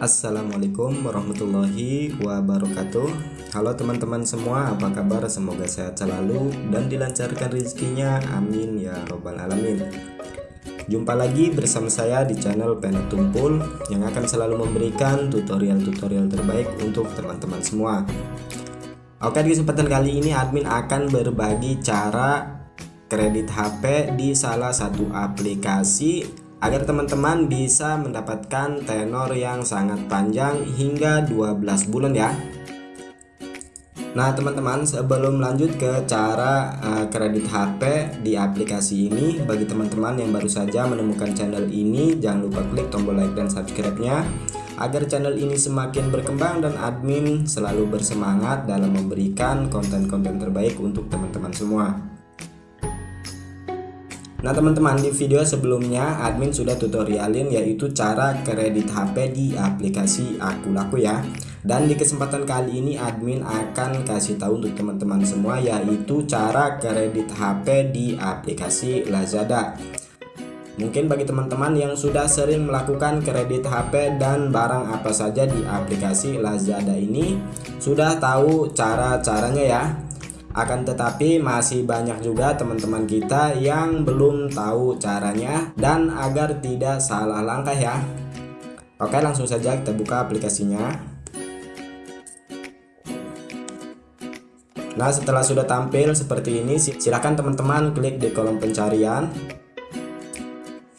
Assalamualaikum warahmatullahi wabarakatuh. Halo teman-teman semua apa kabar? Semoga sehat selalu dan dilancarkan rezekinya. Amin ya robbal alamin. Jumpa lagi bersama saya di channel Pena Tumpul yang akan selalu memberikan tutorial-tutorial terbaik untuk teman-teman semua. Oke di kesempatan kali ini admin akan berbagi cara kredit HP di salah satu aplikasi agar teman-teman bisa mendapatkan tenor yang sangat panjang hingga 12 bulan ya. Nah teman-teman sebelum lanjut ke cara uh, kredit HP di aplikasi ini Bagi teman-teman yang baru saja menemukan channel ini Jangan lupa klik tombol like dan subscribe-nya. Agar channel ini semakin berkembang dan admin selalu bersemangat dalam memberikan konten-konten terbaik untuk teman-teman semua Nah teman-teman di video sebelumnya admin sudah tutorialin yaitu cara kredit HP di aplikasi Aku Laku ya. Dan di kesempatan kali ini admin akan kasih tahu untuk teman-teman semua yaitu cara kredit HP di aplikasi Lazada. Mungkin bagi teman-teman yang sudah sering melakukan kredit HP dan barang apa saja di aplikasi Lazada ini Sudah tahu cara-caranya ya akan tetapi masih banyak juga teman-teman kita yang belum tahu caranya dan agar tidak salah langkah ya. Oke langsung saja kita buka aplikasinya. Nah setelah sudah tampil seperti ini silahkan teman-teman klik di kolom pencarian.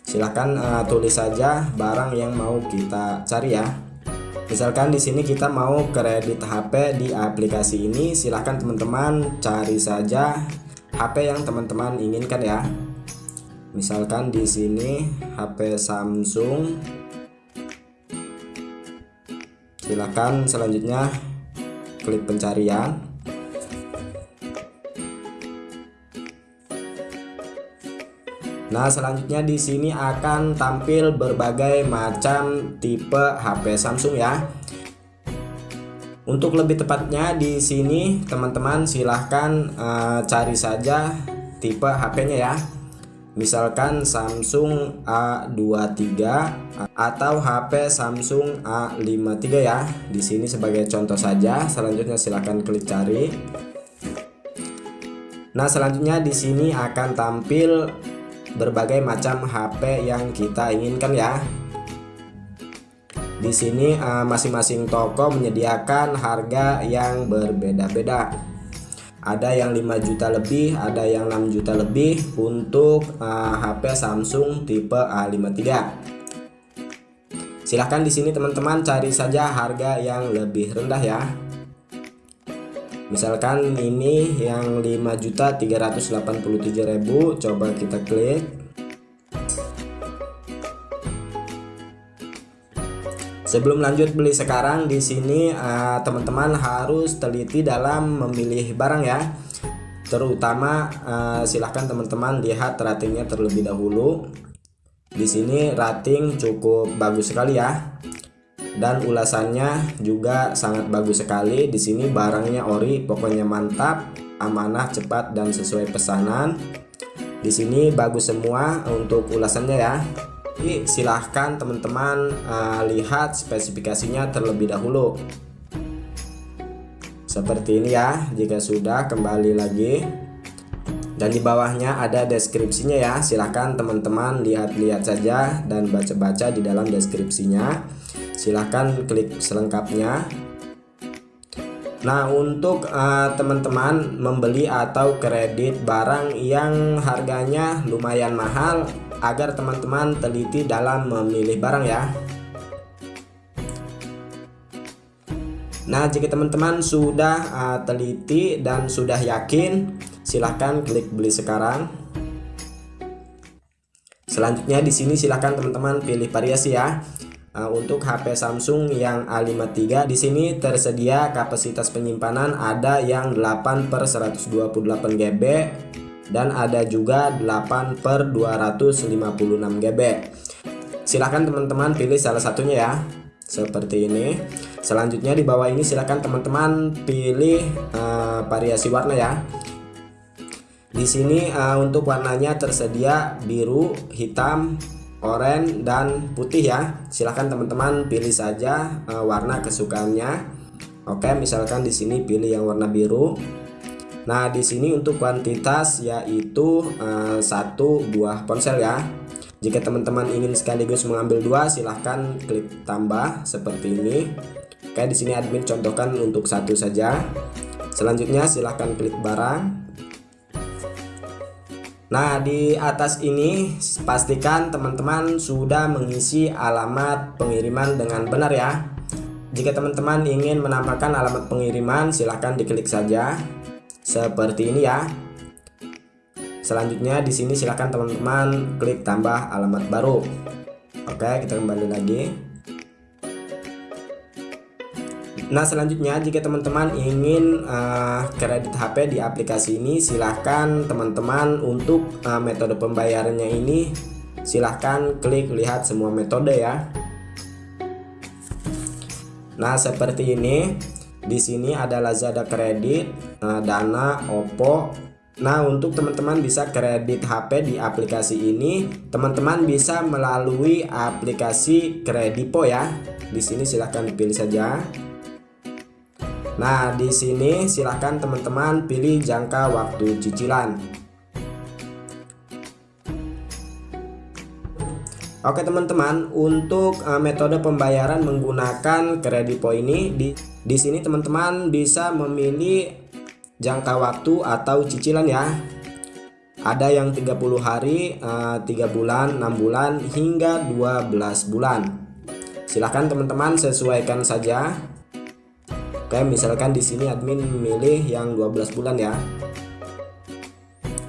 Silahkan uh, tulis saja barang yang mau kita cari ya Misalkan di sini kita mau kredit HP di aplikasi ini, silahkan teman-teman cari saja HP yang teman-teman inginkan ya. Misalkan di sini HP Samsung. Silahkan selanjutnya klik pencarian. Nah, selanjutnya di sini akan tampil berbagai macam tipe HP Samsung ya. Untuk lebih tepatnya di sini teman-teman silahkan uh, cari saja tipe HP-nya ya. Misalkan Samsung A23 atau HP Samsung A53 ya. Di sini sebagai contoh saja. Selanjutnya silahkan klik cari. Nah, selanjutnya di sini akan tampil berbagai macam HP yang kita inginkan ya. Di sini eh, masing-masing toko menyediakan harga yang berbeda-beda. Ada yang 5 juta lebih, ada yang 6 juta lebih untuk uh, eh, HP Samsung tipe A53. Silahkan di sini teman-teman cari saja harga yang lebih rendah ya misalkan ini yang 5.387.000 coba kita klik Sebelum lanjut beli sekarang di sini eh, teman-teman uh, harus teliti dalam memilih barang ya. Terutama uh, silahkan teman-teman lihat ratingnya terlebih dahulu. Di sini rating cukup bagus sekali ya dan ulasannya juga sangat bagus sekali. Di sini barangnya ori, pokoknya mantap, amanah, cepat dan sesuai pesanan. Di sini bagus semua untuk ulasannya ya. Jadi silahkan teman-teman uh, lihat spesifikasinya terlebih dahulu. Seperti ini ya. Jika sudah kembali lagi dan di bawahnya ada deskripsinya ya silahkan teman-teman lihat-lihat saja dan baca-baca di dalam deskripsinya silahkan klik selengkapnya. Nah untuk eh, teman-teman uh, membeli atau kredit barang yang harganya lumayan mahal agar teman-teman teliti dalam memilih barang ya. Nah jika teman-teman sudah uh, teliti dan sudah yakin silahkan klik beli sekarang. Selanjutnya di sini silahkan teman-teman pilih variasi ya Uh, untuk HP Samsung yang A53 di sini tersedia kapasitas penyimpanan ada yang 8 per 128 GB dan ada juga 8 per 256 GB silahkan teman-teman pilih salah satunya ya seperti ini. Selanjutnya di bawah ini silahkan teman-teman pilih uh, variasi warna ya. Di sini uh, untuk warnanya tersedia biru hitam oranye dan putih ya. Silahkan teman-teman pilih saja uh, warna kesukaannya. Oke misalkan di sini pilih yang warna biru. Nah di sini untuk kuantitas yaitu uh, satu buah ponsel ya. Jika teman-teman ingin sekaligus mengambil dua silahkan klik tambah seperti ini. Oke di sini admin contohkan untuk satu saja. Selanjutnya silahkan klik barang Nah, di atas ini pastikan teman-teman sudah mengisi alamat pengiriman dengan benar ya. Jika teman-teman ingin menambahkan alamat pengiriman, silahkan diklik saja seperti ini ya. Selanjutnya di sini silahkan teman-teman klik tambah alamat baru. Oke, kita kembali lagi. Nah selanjutnya jika teman-teman ingin uh, kredit HP di aplikasi ini silahkan teman-teman untuk uh, metode pembayarannya ini silahkan klik lihat semua metode ya. Nah seperti ini di sini ada Lazada kredit, uh, Dana, Oppo. Nah untuk teman-teman bisa kredit HP di aplikasi ini teman-teman bisa melalui aplikasi Kredipo ya. Di sini silahkan dipilih saja. Nah, di sini silahkan teman-teman pilih jangka waktu cicilan. Oke teman-teman, untuk uh, metode pembayaran menggunakan kredipo ini di di sini teman-teman bisa memilih jangka waktu atau cicilan ya. Ada yang 30 hari, uh, 3 bulan, 6 bulan hingga 12 bulan. Silahkan teman-teman sesuaikan saja Oke, misalkan di sini admin memilih yang 12 bulan ya.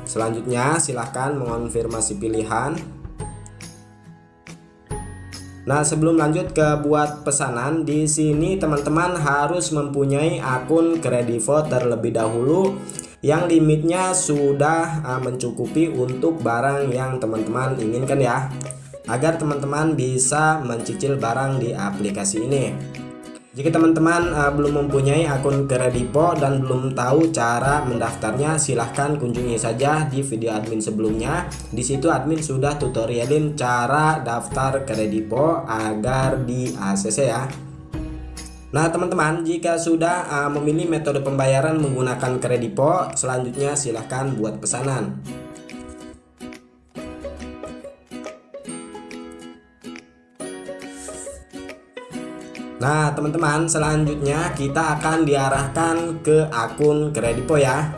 Selanjutnya silahkan mengonfirmasi pilihan. Nah, sebelum lanjut ke buat pesanan, di sini teman-teman harus mempunyai akun Kredivo terlebih dahulu yang limitnya sudah uh, mencukupi untuk barang yang teman-teman inginkan ya. Agar teman-teman bisa mencicil barang di aplikasi ini. Jika teman-teman uh, belum mempunyai akun Kredipo dan belum tahu cara mendaftarnya, silahkan kunjungi saja di video admin sebelumnya. Di situ admin sudah tutorialin cara daftar Kredipo agar di ACC ya. Nah teman-teman jika sudah uh, memilih metode pembayaran menggunakan Kredipo, selanjutnya silahkan buat pesanan. Nah teman-teman selanjutnya kita akan diarahkan ke akun Kredipo ya.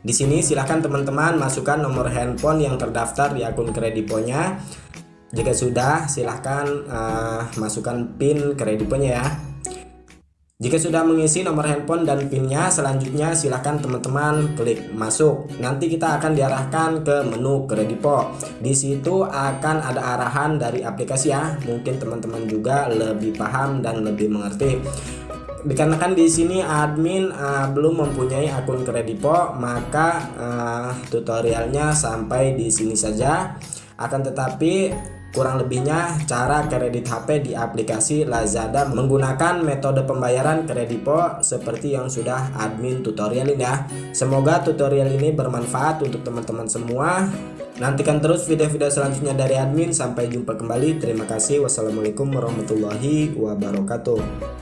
Di sini silahkan teman-teman masukkan nomor handphone yang terdaftar di akun Krediponya. Jika sudah silahkan uh, masukkan PIN Krediponya ya jika sudah mengisi nomor handphone dan pinnya, selanjutnya silahkan teman-teman klik masuk. Nanti kita akan diarahkan ke menu Kredipo. Di situ akan ada arahan dari aplikasi ya. Mungkin teman-teman juga lebih paham dan lebih mengerti. Dikarenakan di sini admin uh, belum mempunyai akun Kredipo, maka uh, tutorialnya sampai di sini saja. Akan tetapi Kurang lebihnya cara kredit HP di aplikasi Lazada menggunakan metode pembayaran kredipo seperti yang sudah admin tutorialin ya. Semoga tutorial ini bermanfaat untuk teman-teman semua. Nantikan terus video-video selanjutnya dari admin. Sampai jumpa kembali. Terima kasih. Wassalamualaikum warahmatullahi wabarakatuh.